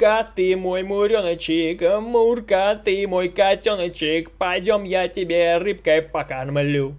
Мурка, ты мой муреночек, Мурка, ты мой котеночек, Пойдем я тебе рыбкой покормлю.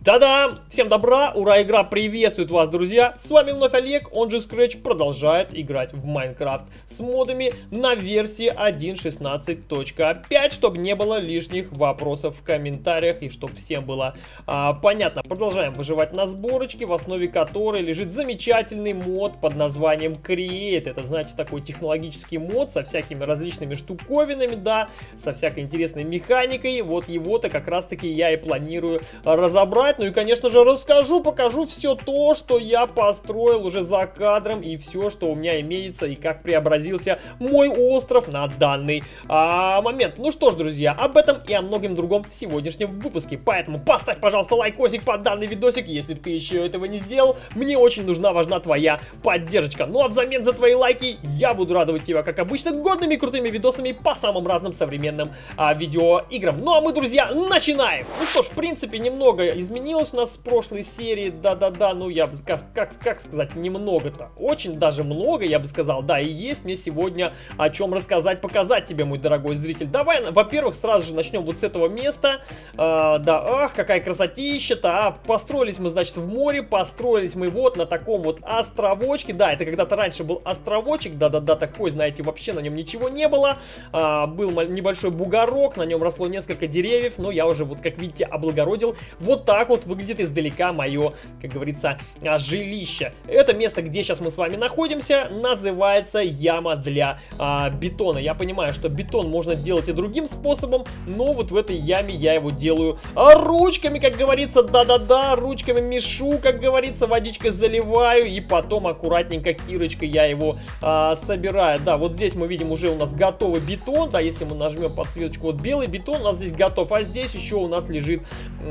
Да-да! Всем добра! Ура, игра приветствует вас, друзья! С вами вновь Олег, он же Scratch, продолжает играть в Майнкрафт с модами на версии 1.16.5, чтобы не было лишних вопросов в комментариях и чтобы всем было а, понятно. Продолжаем выживать на сборочке, в основе которой лежит замечательный мод под названием Create. Это, значит, такой технологический мод со всякими различными штуковинами, да, со всякой интересной механикой. Вот его-то как раз-таки я и планирую разобрать. Ну и, конечно же, расскажу, покажу все то, что я построил уже за кадром и все, что у меня имеется и как преобразился мой остров на данный а, момент. Ну что ж, друзья, об этом и о многом другом в сегодняшнем выпуске. Поэтому поставь, пожалуйста, лайкосик под данный видосик, если ты еще этого не сделал. Мне очень нужна, важна твоя поддержка. Ну а взамен за твои лайки я буду радовать тебя, как обычно, годными крутыми видосами по самым разным современным а, видеоиграм. Ну а мы, друзья, начинаем! Ну что ж, в принципе, немного изменилось у нас с прошлой серии, да-да-да, ну я бы, как, как, как сказать, немного-то, очень даже много, я бы сказал, да, и есть мне сегодня о чем рассказать, показать тебе, мой дорогой зритель. Давай, во-первых, сразу же начнем вот с этого места, а, да, ах, какая красотища-то, а, построились мы, значит, в море, построились мы вот на таком вот островочке, да, это когда-то раньше был островочек, да-да-да, такой, знаете, вообще на нем ничего не было, а, был небольшой бугорок, на нем росло несколько деревьев, но я уже, вот как видите, облагородил. Вот так вот выглядит издалека мое, как говорится, а, жилище. Это место, где сейчас мы с вами находимся, называется яма для а, бетона. Я понимаю, что бетон можно делать и другим способом, но вот в этой яме я его делаю а, ручками, как говорится, да-да-да, ручками мешу, как говорится, водичкой заливаю, и потом аккуратненько кирочкой я его а, собираю. Да, вот здесь мы видим уже у нас готовый бетон, да, если мы нажмем подсветочку, вот белый бетон у нас здесь готов, а здесь еще у нас лежит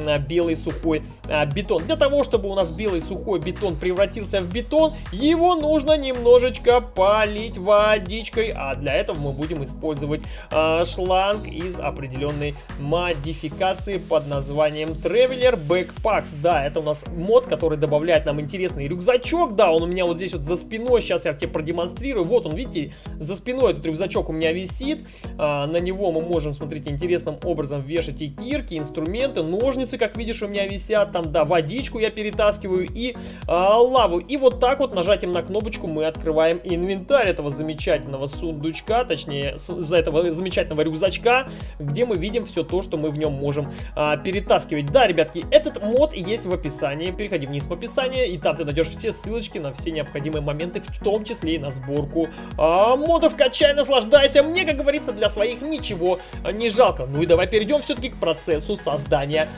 а, белый сухой а, бетон. Для того, чтобы у нас белый сухой бетон превратился в бетон, его нужно немножечко полить водичкой, а для этого мы будем использовать а, шланг из определенной модификации под названием Traveler Backpacks. Да, это у нас мод, который добавляет нам интересный рюкзачок. Да, он у меня вот здесь вот за спиной, сейчас я тебе продемонстрирую. Вот он, видите, за спиной этот рюкзачок у меня висит. А, на него мы можем, смотрите, интересным образом вешать и кирки, инструменты, ножницы, как видишь, у меня висят, там, да, водичку я перетаскиваю и а, лаву. И вот так вот нажатием на кнопочку мы открываем инвентарь этого замечательного сундучка, точнее, за этого замечательного рюкзачка, где мы видим все то, что мы в нем можем а, перетаскивать. Да, ребятки, этот мод есть в описании, переходи вниз в описание, и там ты найдешь все ссылочки на все необходимые моменты, в том числе и на сборку а, модов. Качай, наслаждайся, мне, как говорится, для своих ничего не жалко. Ну и давай перейдем все-таки к процессу создания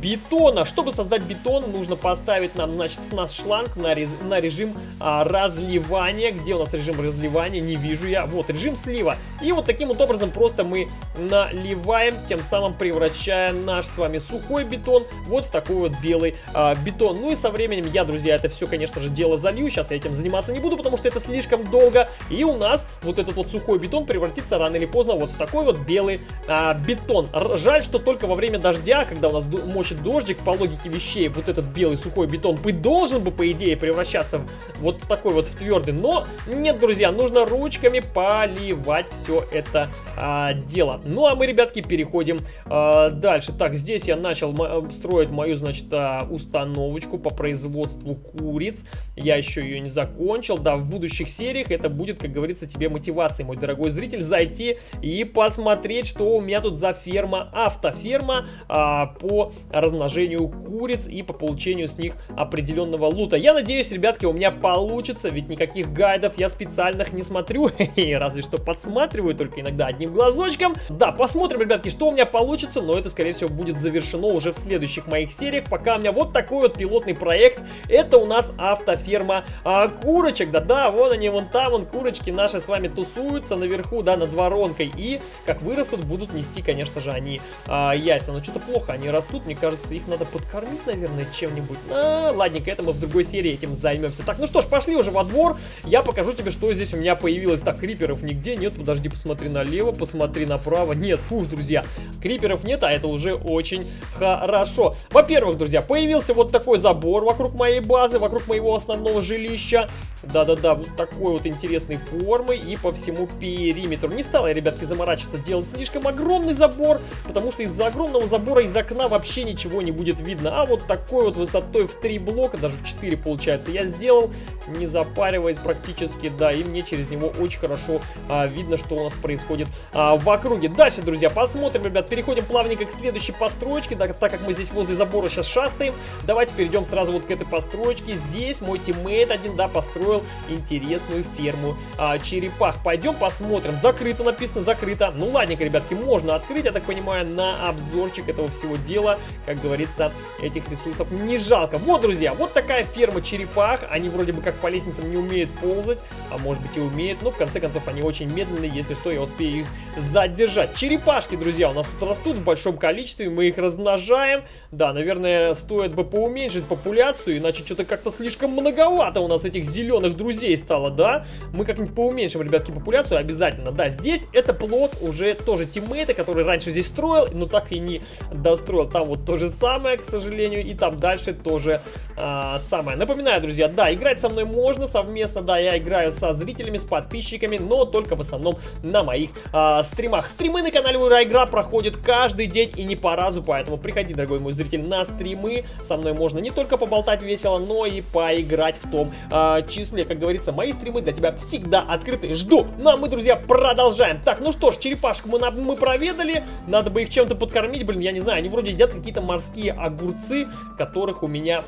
биту бетона. Чтобы создать бетон, нужно поставить нам, значит, наш шланг на, рез, на режим а, разливания. Где у нас режим разливания? Не вижу я. Вот, режим слива. И вот таким вот образом просто мы наливаем, тем самым превращая наш с вами сухой бетон вот в такой вот белый а, бетон. Ну и со временем я, друзья, это все, конечно же, дело залью. Сейчас я этим заниматься не буду, потому что это слишком долго. И у нас вот этот вот сухой бетон превратится рано или поздно вот в такой вот белый а, бетон. Жаль, что только во время дождя, когда у нас мочит дождик, по логике вещей, вот этот белый сухой бетон быть должен бы, по идее, превращаться в вот такой вот в твердый. Но нет, друзья, нужно ручками поливать все это а, дело. Ну, а мы, ребятки, переходим а, дальше. Так, здесь я начал строить мою, значит, а, установочку по производству куриц. Я еще ее не закончил. Да, в будущих сериях это будет, как говорится, тебе мотивацией, мой дорогой зритель, зайти и посмотреть, что у меня тут за ферма, автоферма а, по размножению размножению куриц и по получению с них определенного лута. Я надеюсь, ребятки, у меня получится, ведь никаких гайдов я специальных не смотрю, и разве что подсматриваю, только иногда одним глазочком. Да, посмотрим, ребятки, что у меня получится, но это, скорее всего, будет завершено уже в следующих моих сериях. Пока у меня вот такой вот пилотный проект, это у нас автоферма а, курочек, да-да, вон они, вон там, вон курочки наши с вами тусуются наверху, да, над воронкой, и как вырастут, будут нести, конечно же, они а, яйца. Но что-то плохо они растут, мне кажется, их надо подкормить дополнить, наверное, чем-нибудь. А, ладненько, это мы в другой серии этим займемся. Так, ну что ж, пошли уже во двор. Я покажу тебе, что здесь у меня появилось. Так, криперов нигде нет. Подожди, посмотри налево, посмотри направо. Нет, фу, друзья, криперов нет, а это уже очень хорошо. Во-первых, друзья, появился вот такой забор вокруг моей базы, вокруг моего основного жилища. Да-да-да, вот такой вот интересной формы и по всему периметру. Не стал ребятки, заморачиваться делать слишком огромный забор, потому что из-за огромного забора из окна вообще ничего не будет видно. А вот такой вот высотой в 3 блока, даже в 4 получается, я сделал, не запариваясь практически, да, и мне через него очень хорошо а, видно, что у нас происходит а, в округе. Дальше, друзья, посмотрим, ребят, переходим плавненько к следующей постройке, да, так как мы здесь возле забора сейчас шастаем. Давайте перейдем сразу вот к этой постройке. Здесь мой тиммейт один, да, построил интересную ферму а, черепах. Пойдем посмотрим. Закрыто написано, закрыто. Ну, ладненько, ребятки, можно открыть, я так понимаю, на обзорчик этого всего дела. Как говорится, этих ресурсов не жалко. Вот, друзья, вот такая ферма черепах. Они вроде бы как по лестницам не умеют ползать, а может быть и умеют, но в конце концов они очень медленные. Если что, я успею их задержать. Черепашки, друзья, у нас тут растут в большом количестве, мы их размножаем. Да, наверное, стоит бы поуменьшить популяцию, иначе что-то как-то слишком многовато у нас этих зеленых друзей стало, да? Мы как-нибудь поуменьшим, ребятки, популяцию обязательно. Да, здесь это плод уже тоже тиммейта, который раньше здесь строил, но так и не достроил. Там вот то же самое, к сожалению, и там дальше тоже а, самое. Напоминаю, друзья, да, играть со мной можно совместно, да, я играю со зрителями, с подписчиками, но только в основном на моих а, стримах. Стримы на канале Ура Игра проходят каждый день и не по разу, поэтому приходи, дорогой мой зритель, на стримы. Со мной можно не только поболтать весело, но и поиграть в том а, числе. Как говорится, мои стримы для тебя всегда открыты. Жду. Ну а мы, друзья, продолжаем. Так, ну что ж, черепашку мы, мы проведали. Надо бы их чем-то подкормить. Блин, я не знаю, они вроде едят какие-то морские огурцы, которых у меня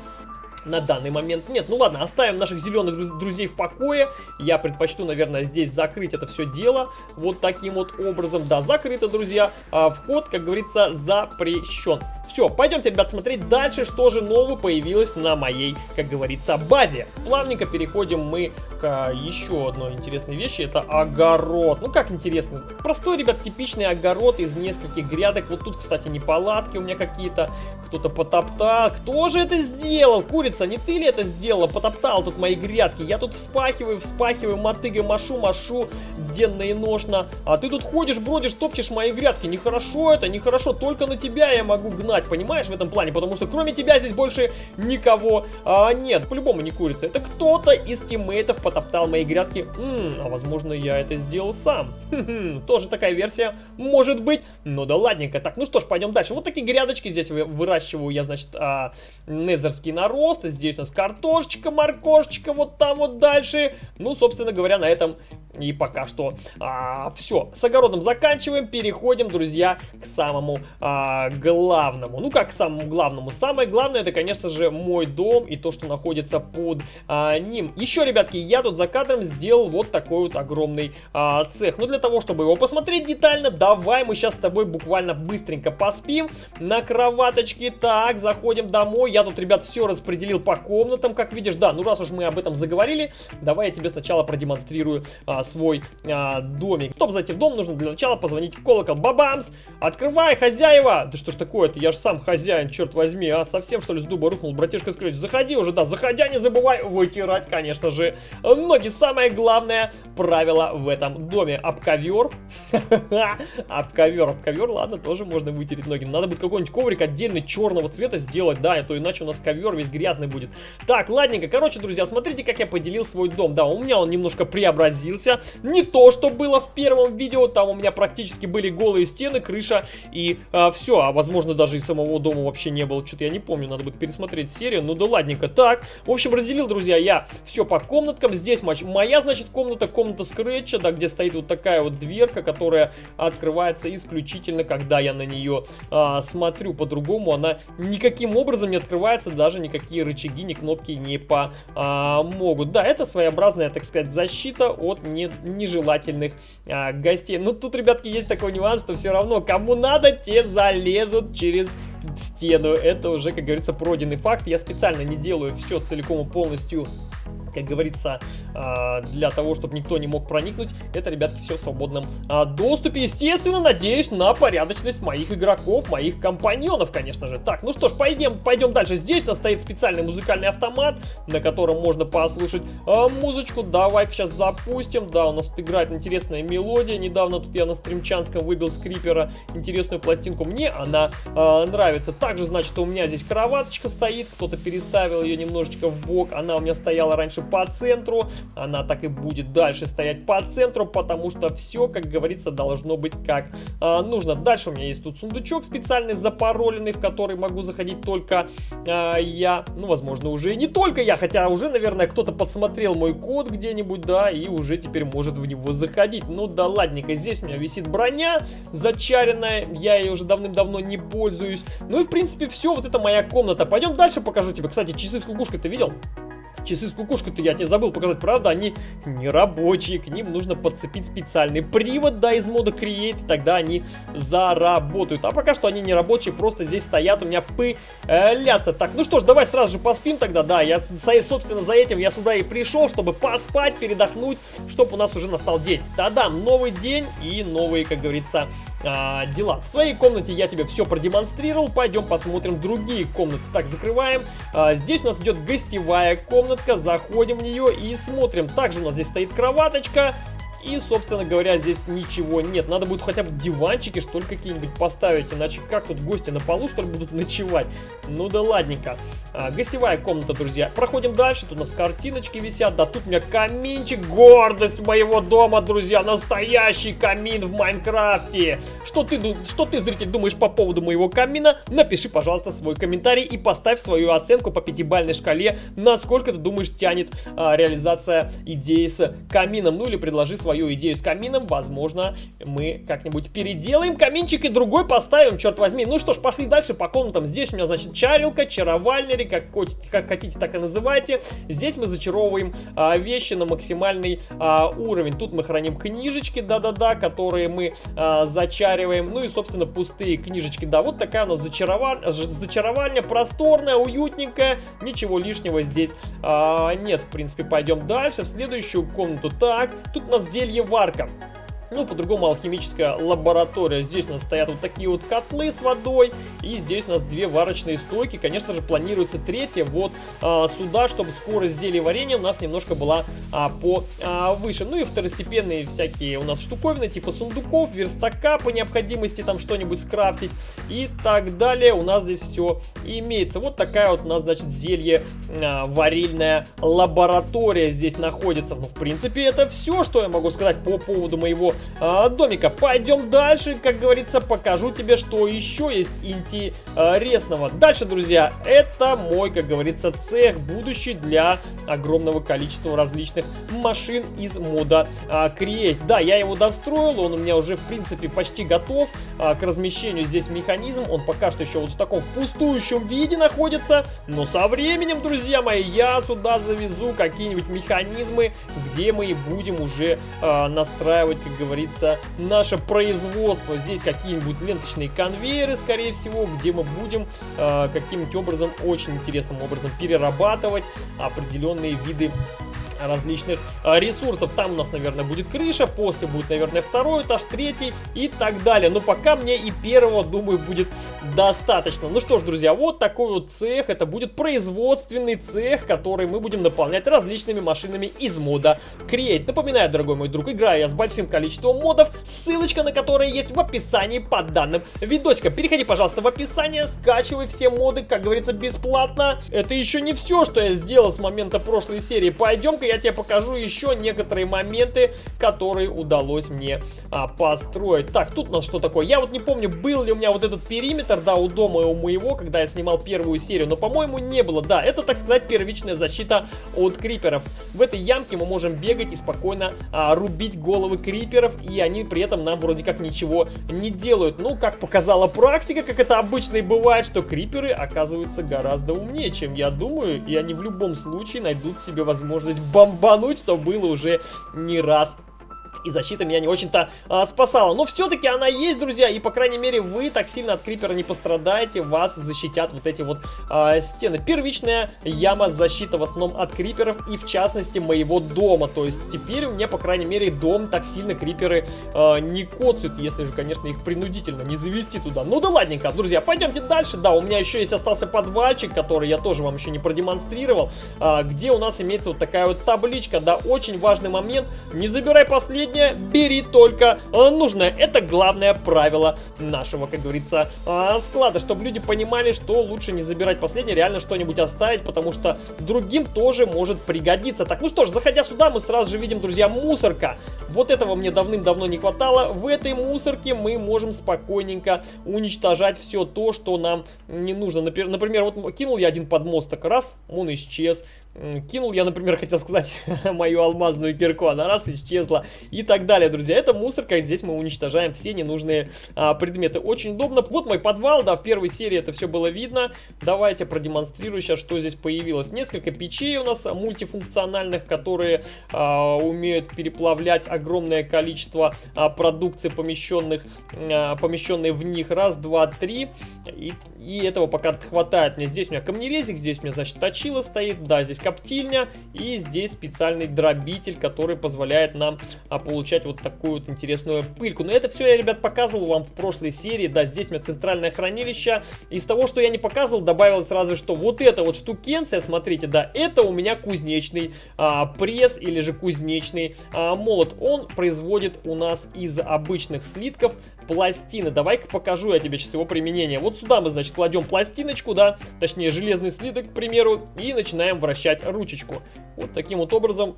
на данный момент нет. Ну ладно, оставим наших зеленых друзей в покое. Я предпочту, наверное, здесь закрыть это все дело вот таким вот образом. Да, закрыто, друзья. А, вход, как говорится, запрещен. Все, пойдемте, ребят, смотреть дальше, что же нового появилось на моей, как говорится, базе. Плавненько переходим мы к а, еще одной интересной вещи. Это огород. Ну, как интересно. Простой, ребят, типичный огород из нескольких грядок. Вот тут, кстати, не палатки у меня какие-то. Кто-то потоптал. Кто же это сделал? Курица, не ты ли это сделала? Потоптал тут мои грядки. Я тут вспахиваю, вспахиваю, мотыгой машу, машу денно и ношно. А ты тут ходишь, бродишь, топчешь мои грядки. Нехорошо это, нехорошо. Только на тебя я могу гнать, понимаешь, в этом плане? Потому что кроме тебя здесь больше никого а, нет. По-любому не курица. Это кто-то из тиммейтов потоптал мои грядки. М -м, а возможно я это сделал сам. тоже такая версия может быть. Ну да ладненько. Так, ну что ж, пойдем дальше. Вот такие грядочки здесь выращиваю я, значит, а, незерский нарост. Здесь у нас картошечка, моркошечка, вот там вот дальше. Ну, собственно говоря, на этом и пока что а, все. С огородом заканчиваем, переходим, друзья, к самому а, главному. Ну, как к самому главному? Самое главное, это, конечно же, мой дом и то, что находится под а, ним. Еще, ребятки, я тут за кадром сделал вот такой вот огромный а, цех. Но для того, чтобы его посмотреть детально, давай мы сейчас с тобой буквально быстренько поспим на кроваточке. Так, заходим домой. Я тут, ребят, все распределил по комнатам, как видишь. Да, ну раз уж мы об этом заговорили, давай я тебе сначала продемонстрирую а, свой а, домик. Чтобы зайти в дом, нужно для начала позвонить в колокол. Бабамс! Открывай, хозяева! Да что ж такое-то? Я же сам хозяин, черт возьми, а? Совсем что ли с дуба рухнул, братишка Скретч? Заходи уже, да, заходя, не забывай вытирать, конечно же, ноги. Самое главное правило в этом доме. Об ковер. Об ковер, об ковер, ладно, тоже можно вытереть ноги. Надо будет какой-нибудь коврик отдельный черного цвета сделать, да, а то иначе у нас ковер весь грязный будет. Так, ладненько, короче, друзья, смотрите, как я поделил свой дом. Да, у меня он немножко преобразился. Не то, что было в первом видео, там у меня практически были голые стены, крыша и а, все. А возможно даже и самого дома вообще не было. Что-то я не помню, надо будет пересмотреть серию. Ну да ладненько. Так, в общем, разделил, друзья, я все по комнаткам. Здесь моя, значит, комната, комната скретча, да, где стоит вот такая вот дверка, которая открывается исключительно, когда я на нее а, смотрю. По-другому она никаким образом не открывается, даже никакие рычаги, ни кнопки не помогут. Да, это своеобразная, так сказать, защита от не, нежелательных а, гостей. Но тут, ребятки, есть такой нюанс, что все равно кому надо, те залезут через стену. Это уже, как говорится, пройденный факт. Я специально не делаю все целиком и полностью как говорится, а, для того, чтобы никто не мог проникнуть. Это, ребятки, все в свободном а, доступе. Естественно, надеюсь на порядочность моих игроков, моих компаньонов, конечно же. Так, ну что ж, пойдем, пойдем дальше. Здесь у нас стоит специальный музыкальный автомат, на котором можно послушать а, музычку. Давай-ка сейчас запустим. Да, у нас тут играет интересная мелодия. Недавно тут я на стримчанском выбил скрипера интересную пластинку. Мне она нравится. Также, значит, у меня здесь кроваточка стоит. Кто-то переставил ее немножечко в бок. Она у меня стояла раньше по центру, она так и будет дальше стоять по центру, потому что все, как говорится, должно быть как а, нужно. Дальше у меня есть тут сундучок специальный запароленный, в который могу заходить только а, я, ну, возможно, уже и не только я, хотя уже, наверное, кто-то подсмотрел мой код где-нибудь, да, и уже теперь может в него заходить. Ну да ладненько, здесь у меня висит броня зачаренная, я ей уже давным-давно не пользуюсь. Ну и, в принципе, все, вот это моя комната. Пойдем дальше покажу тебе. Кстати, часы с кукушкой ты видел? Часы с кукушкой-то я тебе забыл показать, правда, они не рабочие, к ним нужно подцепить специальный привод, да, из мода Create, тогда они заработают. А пока что они не рабочие, просто здесь стоят у меня пылятся. Так, ну что ж, давай сразу же поспим тогда, да, я, собственно, за этим я сюда и пришел, чтобы поспать, передохнуть, чтобы у нас уже настал день. Да-да, новый день и новые, как говорится, а, дела. В своей комнате я тебе все продемонстрировал. Пойдем посмотрим другие комнаты. Так, закрываем. А, здесь у нас идет гостевая комнатка. Заходим в нее и смотрим. Также у нас здесь стоит кроваточка. И, собственно говоря, здесь ничего нет. Надо будет хотя бы диванчики, что ли, какие-нибудь поставить. Иначе как тут гости на полу, что ли, будут ночевать? Ну да ладненько. А, гостевая комната, друзья. Проходим дальше. Тут у нас картиночки висят. Да тут у меня каминчик. Гордость моего дома, друзья. Настоящий камин в Майнкрафте. Что ты, что ты, зритель, думаешь по поводу моего камина? Напиши, пожалуйста, свой комментарий и поставь свою оценку по пятибалльной шкале. Насколько ты думаешь тянет а, реализация идеи с камином. Ну или предложи свою свою идею с камином, возможно, мы как-нибудь переделаем каминчик и другой поставим, черт возьми. Ну что ж, пошли дальше по комнатам. Здесь у меня, значит, чарилка, чаровальня, как, как хотите, так и называйте. Здесь мы зачаровываем а, вещи на максимальный а, уровень. Тут мы храним книжечки, да-да-да, которые мы а, зачариваем. Ну и, собственно, пустые книжечки. Да, вот такая у нас зачаровальня, зачаровальня просторная, уютненькая. Ничего лишнего здесь а, нет. В принципе, пойдем дальше, в следующую комнату. Так, тут у нас здесь зельеварка. Ну, по-другому алхимическая лаборатория. Здесь у нас стоят вот такие вот котлы с водой. И здесь у нас две варочные стойки. Конечно же, планируется третья вот а, сюда, чтобы скорость зелья варенья у нас немножко была а, повыше. А, ну и второстепенные всякие у нас штуковины, типа сундуков, верстака по необходимости там что-нибудь скрафтить и так далее. У нас здесь все имеется. Вот такая вот у нас, значит, зелье а, варильная лаборатория здесь находится. Ну, в принципе, это все, что я могу сказать по поводу моего а, домика. Пойдем дальше, как говорится, покажу тебе, что еще есть интересного. Дальше, друзья, это мой, как говорится, цех будущий для огромного количества различных машин из мода а, Create. Да, я его достроил, он у меня уже, в принципе, почти готов а, к размещению здесь механизм. Он пока что еще вот в таком пустующем виде находится, но со временем, друзья мои, я сюда завезу какие-нибудь механизмы, где мы и будем уже а, настраивать, как говорится, наше производство. Здесь какие-нибудь ленточные конвейеры, скорее всего, где мы будем э, каким-нибудь образом, очень интересным образом перерабатывать определенные виды различных а, ресурсов. Там у нас, наверное, будет крыша, после будет, наверное, второй этаж, третий и так далее. Но пока мне и первого, думаю, будет достаточно. Ну что ж, друзья, вот такой вот цех. Это будет производственный цех, который мы будем наполнять различными машинами из мода Create. Напоминаю, дорогой мой друг, играю я с большим количеством модов, ссылочка на которые есть в описании под данным видосиком. Переходи, пожалуйста, в описание, скачивай все моды, как говорится, бесплатно. Это еще не все, что я сделал с момента прошлой серии. Пойдем-ка я тебе покажу еще некоторые моменты, которые удалось мне а, построить. Так, тут у нас что такое? Я вот не помню, был ли у меня вот этот периметр, да, у дома у моего, когда я снимал первую серию, но, по-моему, не было. Да, это, так сказать, первичная защита от криперов. В этой ямке мы можем бегать и спокойно а, рубить головы криперов, и они при этом нам вроде как ничего не делают. Ну, как показала практика, как это обычно и бывает, что криперы оказываются гораздо умнее, чем я думаю, и они в любом случае найдут себе возможность бомбануть, что было уже не раз и защита меня не очень-то а, спасала. Но все-таки она есть, друзья, и, по крайней мере, вы так сильно от крипера не пострадаете, вас защитят вот эти вот а, стены. Первичная яма защита в основном от криперов и, в частности, моего дома. То есть теперь мне, по крайней мере, дом так сильно криперы а, не коцают, если же, конечно, их принудительно не завести туда. Ну да ладненько, друзья, пойдемте дальше. Да, у меня еще есть остался подвальчик, который я тоже вам еще не продемонстрировал, а, где у нас имеется вот такая вот табличка. Да, очень важный момент. Не забирай последнее, бери только а, нужное. Это главное правило нашего, как говорится, а, склада, чтобы люди понимали, что лучше не забирать последнее, реально что-нибудь оставить, потому что другим тоже может пригодиться. Так, ну что ж, заходя сюда, мы сразу же видим, друзья, мусорка. Вот этого мне давным-давно не хватало. В этой мусорке мы можем спокойненько уничтожать все то, что нам не нужно. Например, вот кинул я один подмосток, раз, он исчез. Кинул я, например, хотел сказать мою алмазную кирку, она раз исчезла и так далее, друзья. Это мусорка, здесь мы уничтожаем все ненужные а, предметы. Очень удобно. Вот мой подвал, да, в первой серии это все было видно. Давайте продемонстрирую сейчас, что здесь появилось. Несколько печей у нас мультифункциональных, которые а, умеют переплавлять огромное количество а, продукции, помещенных, а, помещенной в них. Раз, два, три. И, и этого пока хватает мне. Здесь у меня камнерезик, здесь у меня, значит, точила стоит. Да, здесь коптильня и здесь специальный дробитель, который позволяет нам а, получать вот такую вот интересную пыльку. Но это все я, ребят, показывал вам в прошлой серии. Да, здесь у меня центральное хранилище. Из того, что я не показывал, добавилось сразу, что вот эта вот штукенция, смотрите, да, это у меня кузнечный а, пресс или же кузнечный а, молот. Он производит у нас из обычных слитков пластины. Давай-ка покажу я тебе сейчас его применение. Вот сюда мы, значит, кладем пластиночку, да, точнее железный слиток, к примеру, и начинаем вращать ручечку. Вот таким вот образом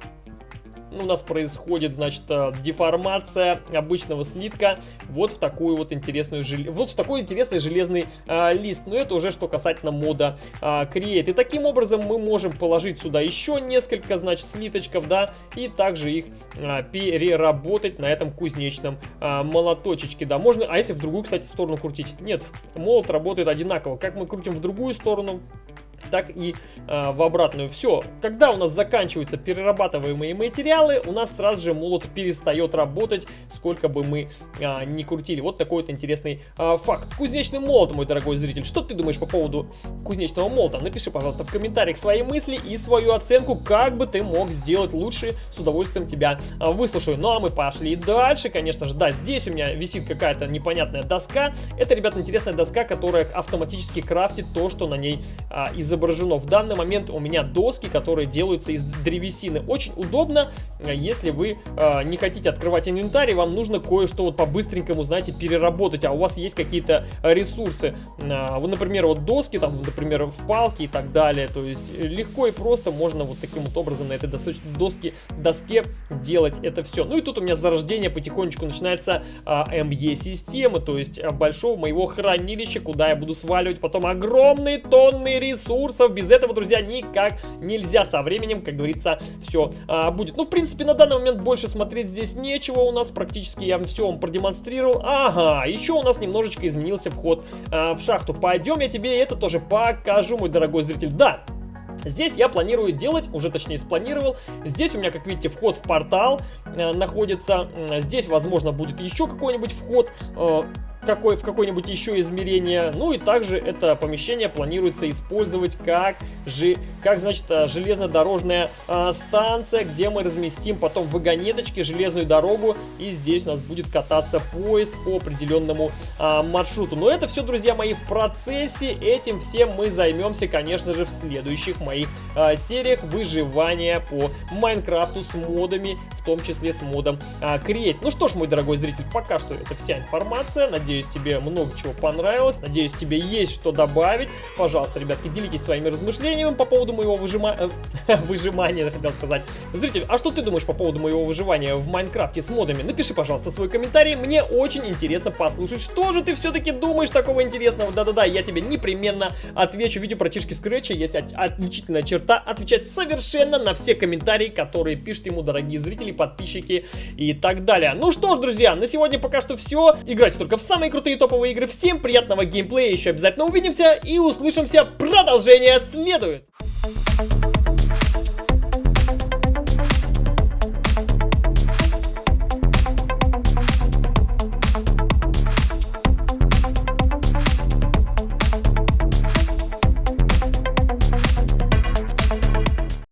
у нас происходит, значит, э, деформация обычного слитка вот в такую вот интересную, вот в такой интересный железный а, лист. Но это уже что касательно мода а, Create. И таким образом мы можем положить сюда еще несколько, значит, слиточков, да, и также их а, переработать на этом кузнечном а, молоточечке, да. Можно, а если в другую, кстати, сторону крутить? Нет, молот работает одинаково. Как мы крутим в другую сторону, так и э, в обратную. Все, когда у нас заканчиваются перерабатываемые материалы, у нас сразу же молот перестает работать, сколько бы мы э, ни крутили. Вот такой вот интересный э, факт. Кузнечный молот, мой дорогой зритель. Что ты думаешь по поводу кузнечного молота? Напиши, пожалуйста, в комментариях свои мысли и свою оценку, как бы ты мог сделать лучше. С удовольствием тебя э, выслушаю. Ну а мы пошли дальше, конечно же. Да, здесь у меня висит какая-то непонятная доска. Это, ребят, интересная доска, которая автоматически крафтит то, что на ней э, изображено изображено. В данный момент у меня доски, которые делаются из древесины. Очень удобно, э, если вы э, не хотите открывать инвентарь, вам нужно кое-что вот по-быстренькому, знаете, переработать, а у вас есть какие-то ресурсы. Э, вот, например, вот доски, там, например, в палки и так далее. То есть легко и просто можно вот таким вот образом на этой доске, доске делать это все. Ну и тут у меня зарождение потихонечку начинается э, МЕ-системы, то есть э, большого моего хранилища, куда я буду сваливать потом огромные тонны ресурсов ресурсов. Без этого, друзья, никак нельзя. Со временем, как говорится, все а, будет. Ну, в принципе, на данный момент больше смотреть здесь нечего у нас. Практически я все вам продемонстрировал. Ага, еще у нас немножечко изменился вход а, в шахту. Пойдем, я тебе это тоже покажу, мой дорогой зритель. Да, Здесь я планирую делать, уже точнее спланировал. Здесь у меня, как видите, вход в портал э, находится. Здесь, возможно, будет еще какой-нибудь вход. Э, какой, в какое-нибудь еще измерение. Ну и также это помещение планируется использовать как, же, как значит, э, железнодорожная а, станция, где мы разместим потом вагонеточки, железную дорогу, и здесь у нас будет кататься поезд по определенному а, маршруту. Но это все, друзья мои, в процессе. Этим всем мы займемся, конечно же, в следующих моих а, сериях выживания по Майнкрафту с модами, в том числе с модом а, Create. Ну что ж, мой дорогой зритель, пока что это вся информация. Надеюсь, Надеюсь, тебе много чего понравилось. Надеюсь, тебе есть что добавить. Пожалуйста, ребятки, делитесь своими размышлениями по поводу моего выжима... Э, выжимания, хотел сказать. Зритель, а что ты думаешь по поводу моего выживания в Майнкрафте с модами? Напиши, пожалуйста, свой комментарий. Мне очень интересно послушать, что же ты все-таки думаешь такого интересного. Да-да-да, я тебе непременно отвечу. Видео про Тишки Скретча есть отличительная черта отвечать совершенно на все комментарии, которые пишут ему дорогие зрители, подписчики и так далее. Ну что ж, друзья, на сегодня пока что все. Играйте только в самые самые крутые топовые игры. Всем приятного геймплея, еще обязательно увидимся и услышимся. Продолжение следует! Thank you.